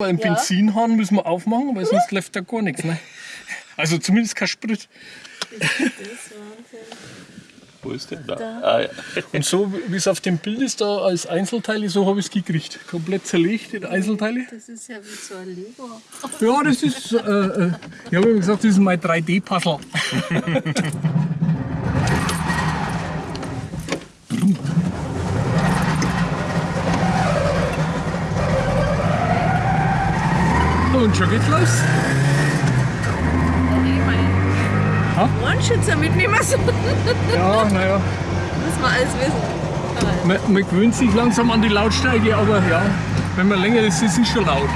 Beim Ja. Benzinhahn müssen wir aufmachen, weil sonst läuft da gar nichts. Ne? Also zumindest kein Sprit. Das ist Wahnsinn. Wo ist der? Da. Ah, ja. Und so wie es auf dem Bild ist, da als Einzelteile, so habe ich es gekriegt. Komplett zerlegt in Einzelteile. Das ist ja wie so ein Lego. Ja, das ist, äh, äh, ich habe immer gesagt, das ist mein 3D-Puzzle. Und schon geht's los. Ohrenschützer mitnehmen so. Ja, naja. Muss man alles wissen. Man, man gewöhnt sich langsam an die Lautstärke, aber ja, wenn man länger ist, ist es schon laut.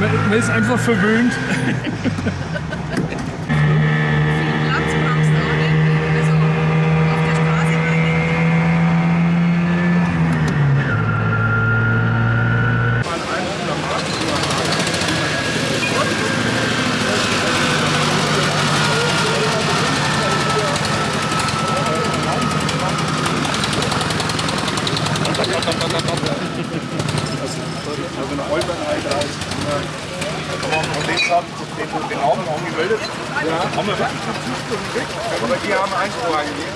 Man, man ist einfach verwöhnt. Viel Platz brauchst du auch nicht. Also auf der Straße meine ich. Also kann man von den haben, den, den Augen angemeldet. Haben wir wirklich Zustand weg? Aber die haben Einspruch gegeben.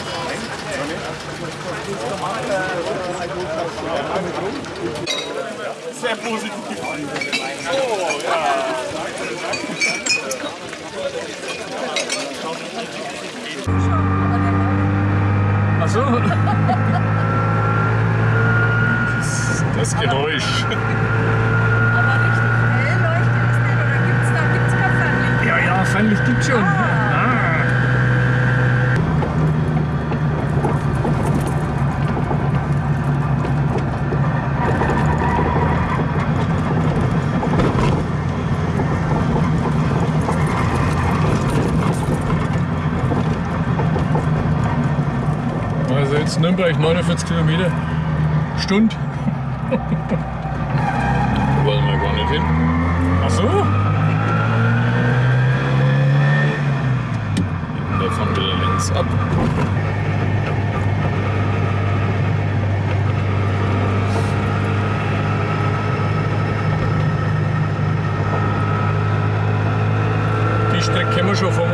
Sehr positiv. Oh, ja. Ach so. Das Geräusch. Aber richtig hell leuchtet es nicht. Oder gibt's da gibt's kein Fernlicht? Ja, ja, Fernlicht gibt's schon. Ah. Also jetzt Nürnberg 49 Kilometer Stunde. Wollen wir gar nicht hin. Ach so? Da fahren wir links ab. Die Strecke kennen wir schon vom